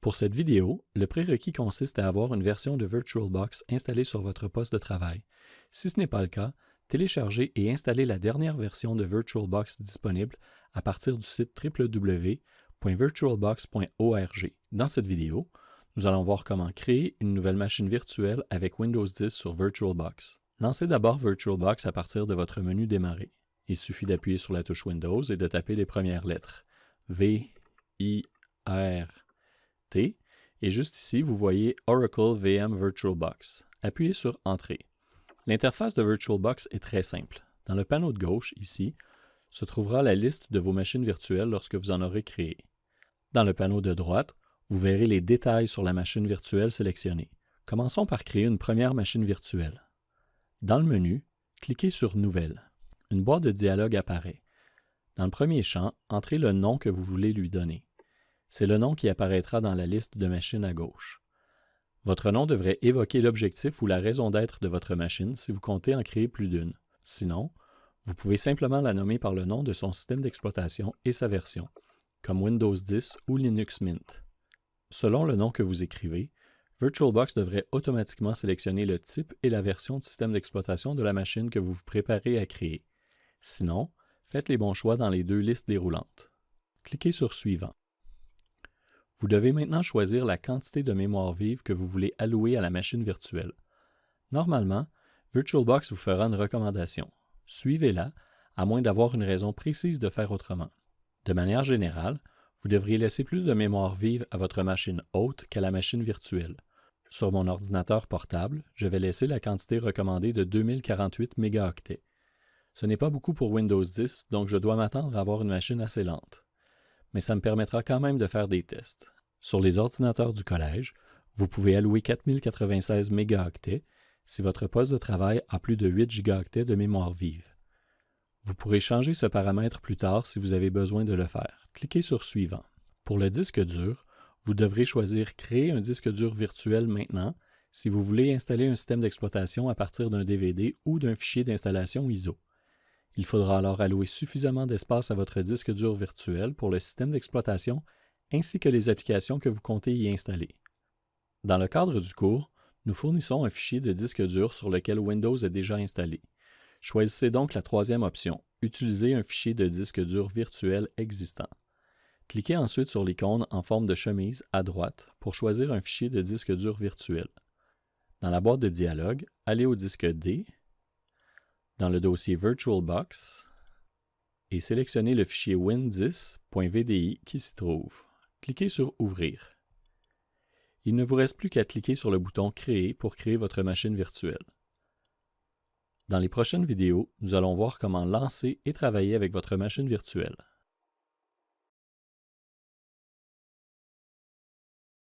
Pour cette vidéo, le prérequis consiste à avoir une version de VirtualBox installée sur votre poste de travail. Si ce n'est pas le cas, téléchargez et installez la dernière version de VirtualBox disponible à partir du site www.virtualbox.org. Dans cette vidéo, nous allons voir comment créer une nouvelle machine virtuelle avec Windows 10 sur VirtualBox. Lancez d'abord VirtualBox à partir de votre menu Démarrer. Il suffit d'appuyer sur la touche Windows et de taper les premières lettres. V, I, R, Et juste ici, vous voyez Oracle VM VirtualBox. Appuyez sur Entrée. L'interface de VirtualBox est très simple. Dans le panneau de gauche, ici, se trouvera la liste de vos machines virtuelles lorsque vous en aurez créé. Dans le panneau de droite, vous verrez les détails sur la machine virtuelle sélectionnée. Commençons par créer une première machine virtuelle. Dans le menu, cliquez sur Nouvelle. Une boîte de dialogue apparaît. Dans le premier champ, entrez le nom que vous voulez lui donner. C'est le nom qui apparaîtra dans la liste de machines à gauche. Votre nom devrait évoquer l'objectif ou la raison d'être de votre machine si vous comptez en créer plus d'une. Sinon, vous pouvez simplement la nommer par le nom de son système d'exploitation et sa version, comme Windows 10 ou Linux Mint. Selon le nom que vous écrivez, VirtualBox devrait automatiquement sélectionner le type et la version de système d'exploitation de la machine que vous vous préparez à créer. Sinon, faites les bons choix dans les deux listes déroulantes. Cliquez sur Suivant. Vous devez maintenant choisir la quantité de mémoire vive que vous voulez allouer à la machine virtuelle. Normalement, VirtualBox vous fera une recommandation. Suivez-la, à moins d'avoir une raison précise de faire autrement. De manière générale, vous devriez laisser plus de mémoire vive à votre machine haute qu'à la machine virtuelle. Sur mon ordinateur portable, je vais laisser la quantité recommandée de 2048 mégaoctets. Ce n'est pas beaucoup pour Windows 10, donc je dois m'attendre à avoir une machine assez lente mais ça me permettra quand même de faire des tests. Sur les ordinateurs du collège, vous pouvez allouer 4096 mégaoctets si votre poste de travail a plus de 8 gigaoctets de mémoire vive. Vous pourrez changer ce paramètre plus tard si vous avez besoin de le faire. Cliquez sur Suivant. Pour le disque dur, vous devrez choisir Créer un disque dur virtuel maintenant si vous voulez installer un système d'exploitation à partir d'un DVD ou d'un fichier d'installation ISO. Il faudra alors allouer suffisamment d'espace à votre disque dur virtuel pour le système d'exploitation ainsi que les applications que vous comptez y installer. Dans le cadre du cours, nous fournissons un fichier de disque dur sur lequel Windows est déjà installé. Choisissez donc la troisième option, Utiliser un fichier de disque dur virtuel existant. Cliquez ensuite sur l'icône en forme de chemise à droite pour choisir un fichier de disque dur virtuel. Dans la boîte de dialogue, allez au disque D dans le dossier VirtualBox et sélectionnez le fichier win10.vdi qui s'y trouve. Cliquez sur Ouvrir. Il ne vous reste plus qu'à cliquer sur le bouton Créer pour créer votre machine virtuelle. Dans les prochaines vidéos, nous allons voir comment lancer et travailler avec votre machine virtuelle.